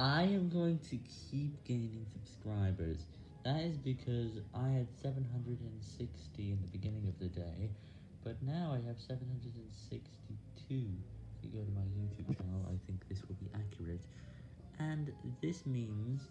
I am going to keep gaining subscribers. That is because I had 760 in the beginning of the day, but now I have 762. If you go to my YouTube channel, I think this will be accurate. And this means